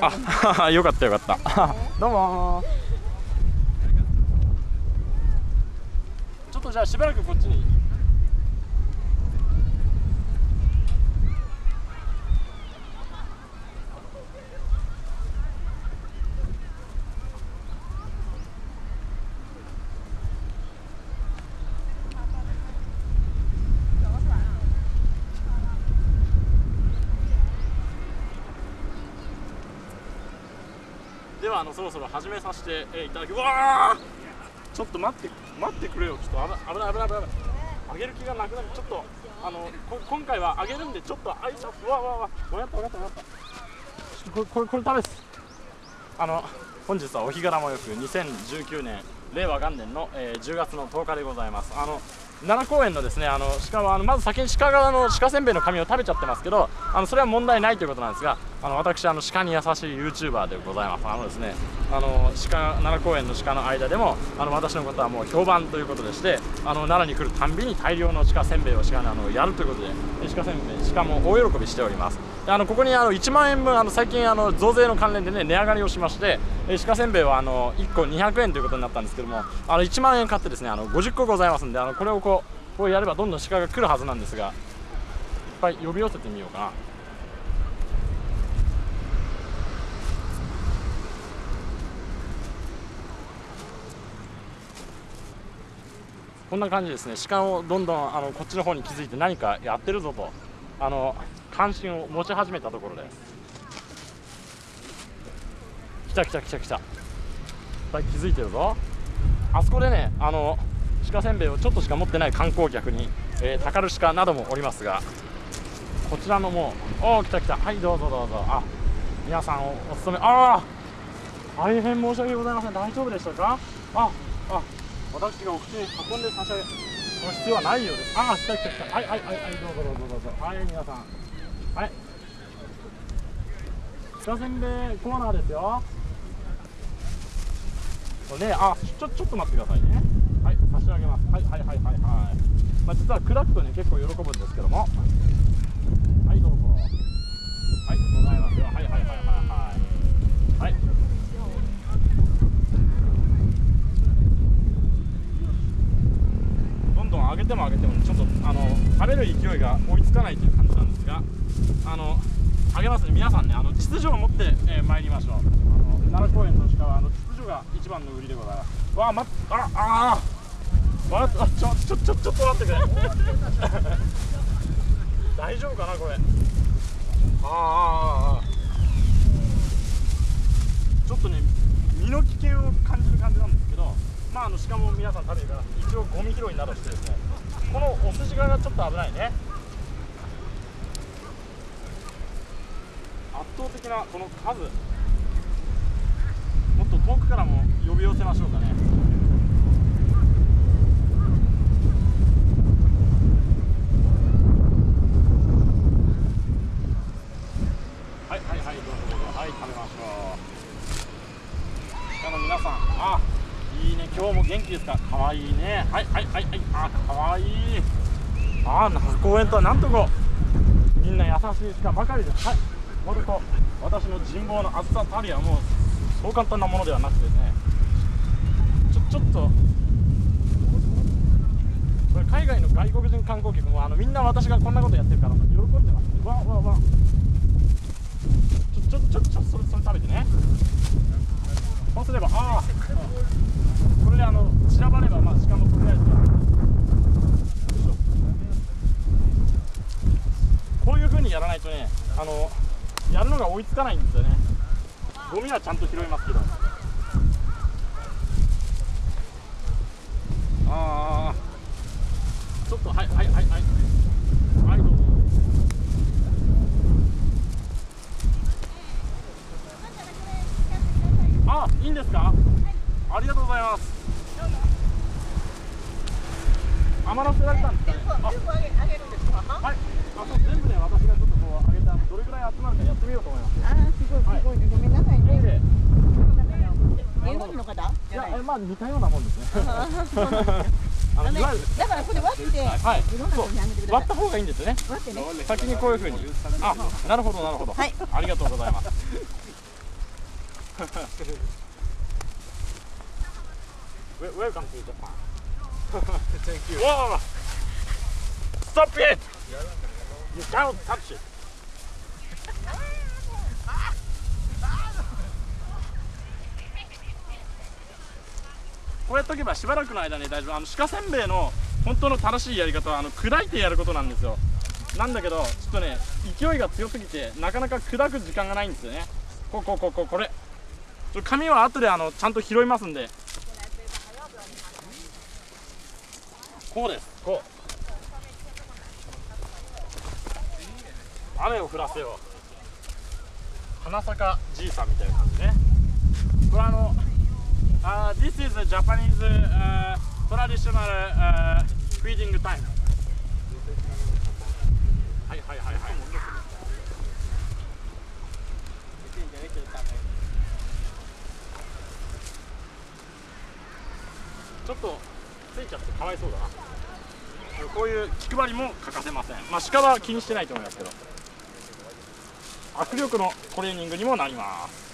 あ よかったよかった。どうも。ちょっとじゃあしばらくこっちにではあのそろそろ始めさせて、えーいた。だきうわー。ちょっと待って待ってくれよ。ちょっと危ない危ない危ない危ない上げる気がなくなる。ちょっとあのこ今回は上げるんでちょっと挨拶うわうわうわ分かった分かった分かった。ちょっとこれこれこれダメですあの本日はお日柄もよく2019年令和元年の、えー10月の10日でございます。あの奈良公園のですねあの鹿はあのまず先に鹿側の鹿せんべいの紙を食べちゃってますけどあのそれは問題ないということなんですがあの私あの鹿に優しい YouTuber でございます。あのですねあの鹿奈良公園の鹿の間でもあの私のことはもう評判ということでしてあの奈良に来るたんびに大量の鹿せんべいを鹿にあのやるということで鹿せんべい鹿も大喜びしております。であのここにあの1万円分あの最近あの増税の関連でね値上がりをしまして鹿せんべいはあの1個200円ということになったんですけどもあの1万円買ってですねあの50個ございますんであのこれをこうこうやればどんどん鹿が来るはずなんですがいっぱい呼び寄せてみようかな。こんな感じですね。鹿をどんどんあのこっちの方に気づいて何かやってるぞと。あの関心を持ち始めたところで。す来た来た来た来た。いっぱい気づいてるぞ。あそこでねあの鹿せんべいをちょっとしか持ってない観光客に、えー、たかる鹿などもおりますがこちらのもうおお来た来た。はいどうぞどうぞ。あ皆さんおお勤め。ああ大変申し訳ございません。大丈夫でしたか？ああ私がお口に運んで差し上げその必要はないようです。ああ来た来た来た。はいはいはいはいどうぞどうぞどうぞ。はい皆さん。はい。鹿せんべいコーナーですよ。これねあちょちょっと待ってくださいね。はい差し上げます。はいはいはいはいはい。まあ実は砕くとね結構喜ぶんですけども。はいどうぞ。はいございますよ。はいはいはいはいはい。はいどんどん上げても上げてもちょっとあの食べる勢いが追いつかないという感じなんですがあの上げますね。皆さんねあの秩序を持って、えー参りましょう。あの奈良公園の鹿はあの秩序が一番の売りでございます。わあまあああわあちょちょちょちょっと待ってくれ。大丈夫かなこれ。ああああああちょっとね身の危険を感じる感じなんですけどまああの鹿も皆さん食べるから一応ゴミ拾いなどしてですねこのお寿司側がちょっと危ないね。圧倒的なこの数。もっと遠くからも呼び寄せましょうかね。はいはいはいどうぞどうぞ。はい食べましょう。鹿の皆さん。今日も元気ですか？かわいいね。はいはいはい。はいあかわい。いあ那須公園とはなんとこ。みんな優しい鹿ばかりです。はい。もると私の人望のあずさたりはもうそう簡単なものではなくてね。ちょちょっと。これ海外の外国人観光客もあのみんな私がこんなことやってるから喜んでますね。わわわちょちょちょちょそれそれ食べてねそうすればああこれであの散らばればまあしかもとりあえずはよいしょこういう風にやらないとねあのやるのが追いつかないんですよねゴミはちゃんと拾いますけど。ああちょっとはいはいはいはいはいどうぞあいいんですかありがとうございます余らせられたんですかねあはいあそう全部ね私がちょっとこう上げてあのどれぐらい集まるかやってみようと思いますあーすごいすごいね、ごめんなさいね。で日本の方じいやゃないえまあ似たようなもんですね あのだからこれ割って、はいいろんなそう人にあげてください割った方がいいんですね割ってね。先にこういう風にあなるほどなるほどはいありがとうございます Wel- Welcome to Japan. Thank you. Whoa! Stop it! You cannot touch it. こうやっとけばしばらくの間に大丈夫。あの鹿せんべいの本当の正しいやり方はあの砕いてやることなんですよ。なんだけどちょっとね勢いが強すぎてなかなか砕く時間がないんですよね。こうこうこうこうこれ。ちょ紙は後であのちゃんと拾いますんで。こうです。こう。雨を降らせよう。花坂じいさんみたいな感じね。これあのあー This is a Japanese、uh, traditional、uh, feeding time. はいはいはいはいちょっとついちゃってかわいそうだなこういう気配りも欠かせません。まあ鹿は気にしてないと思いますけど。握力のトレーニングにもなります。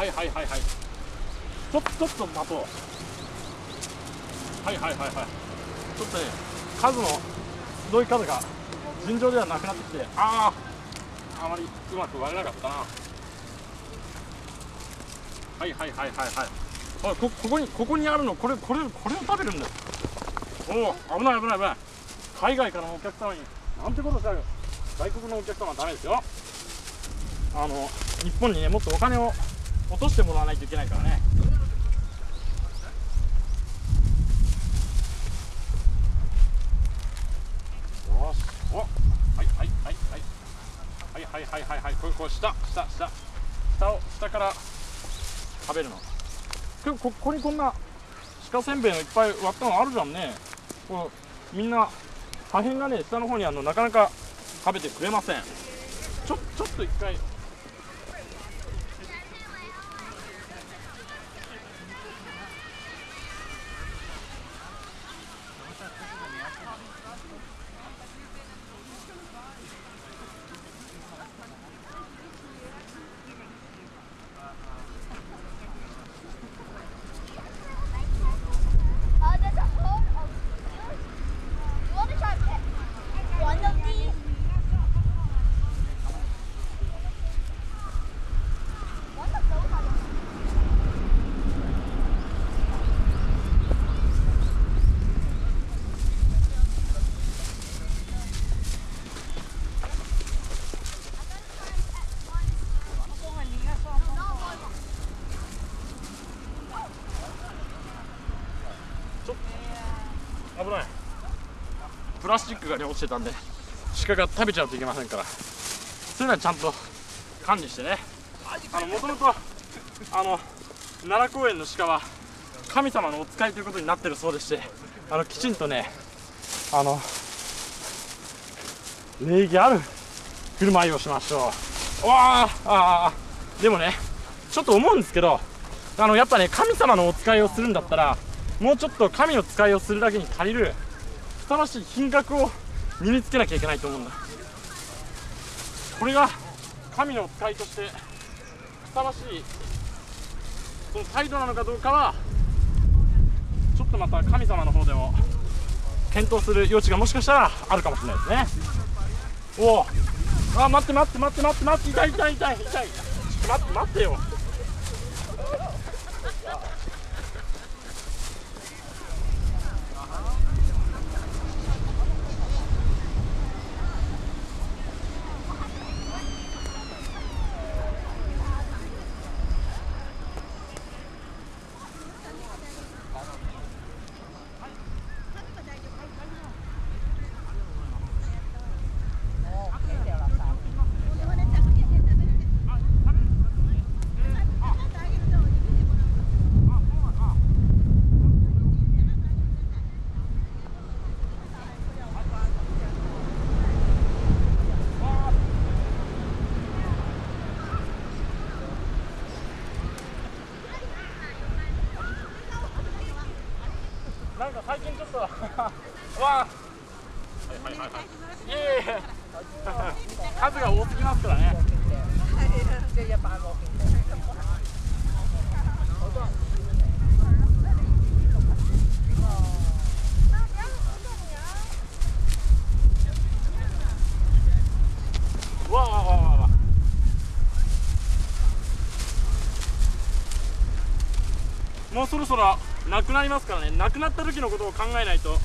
はいはいはいはい。ちょちょっと待とう。はいはいはいはい。ちょっとね数のすごい数が尋常ではなくなってきてあああまりうまく割れなかったな。はいはいはいはいはい。あこここにここにあるの？これこれこれを食べるんだ。よおお危ない危ない危ない。海外からのお客様になんてことしたら外国のお客様はダメですよ。あの日本にねもっとお金を落としてもらわないといけないからね。よし。おはいはいはいはいはいはい。はいはいはいこれこれ下。下下。下を下から。食べるの。こここにこんな鹿せんべいのいっぱい割ったのあるじゃんね。こうみんな破片がね下の方にあるのなかなか食べてくれません。ちょちょっと一回ラスチックがね落ちてたんで鹿が食べちゃうといけませんから。そういうのはちゃんと管理してね。あのもともとあの奈良公園の鹿は神様のお使いということになってるそうでしてあのきちんとねあの礼儀ある振る舞いをしましょう。わあああでもねちょっと思うんですけどあのやっぱね神様のお使いをするんだったらもうちょっと神の使いをするだけに足りるふさわしい品格を身につけなきゃいけないと思うんだ。これが神の使いとしてふさわしいその態度なのかどうかはちょっとまた神様の方でも検討する余地がもしかしたらあるかもしれないですね。おおあ待って待って待って待って待って痛い痛い痛い痛い。ちょっと待って待ってよ。なんか最近ちょっと わあ。はいはいはいはいいはいいえいえ。数が多すぎますからね。わあわあわあわあ。わもうそろそろなくなりますからね。なくなった時のことを考えないと。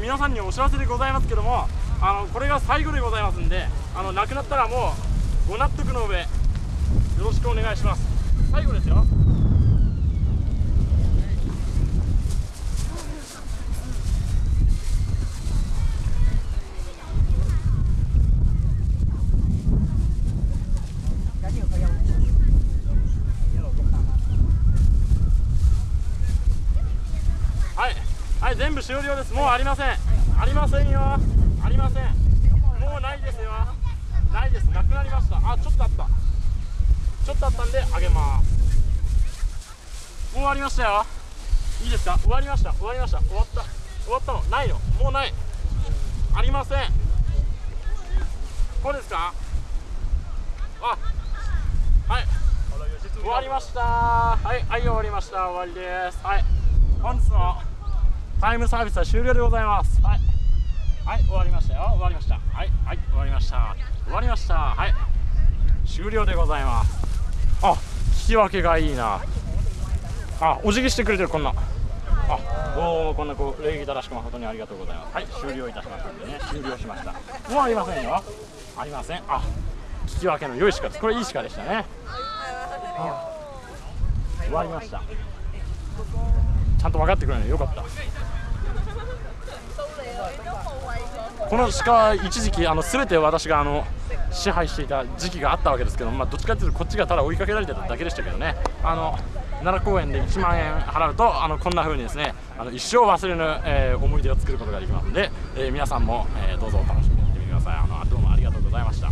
皆さんにお知らせでございますけどもあのこれが最後でございますんであのなくなったらもうご納得の上。よろしくお願いします。最後ですよ。はい。はい全部終了です。もうありません。ありませんよ。ありません。もうないですよ。ないです。なくなりました。あちょっとあった。ちょっとあったんであげます。もう終わりましたよ。いいですか？終わりました。終わりました。終わった。終わったの？ないの？もうない。ありません。こうですか？あはい。終わりました。はいはい終わりました。終わりです。はい。本日のタイムサービスは終了でございます。はい。はい終わりましたよ。終わりました。はいはい終わりました。終わりました。はい。終了でございます。あ聞き分けがいいな。あお辞儀してくれてるこんな。あおおこんなこう礼儀正しく誠にありがとうございます。はい終了いたしましたんでね。終了しました。もうありませんよ。ありません。あ聞き分けの良い鹿ですこれいい鹿でしたね。あ終わりました。ちゃんと分かってくれるのよ。かった。この鹿は一時期あの全て私があの支配していた時期があったわけですけど、まあ、どっちかというとこっちがただ追いかけられてただけでしたけどね。あの奈良公園で1万円払うとあのこんな風にですねあの一生忘れぬ、えー思い出を作ることができますので、えー皆さんも、えーどうぞお楽しみにしてみてください。あのどうもありがとうございました。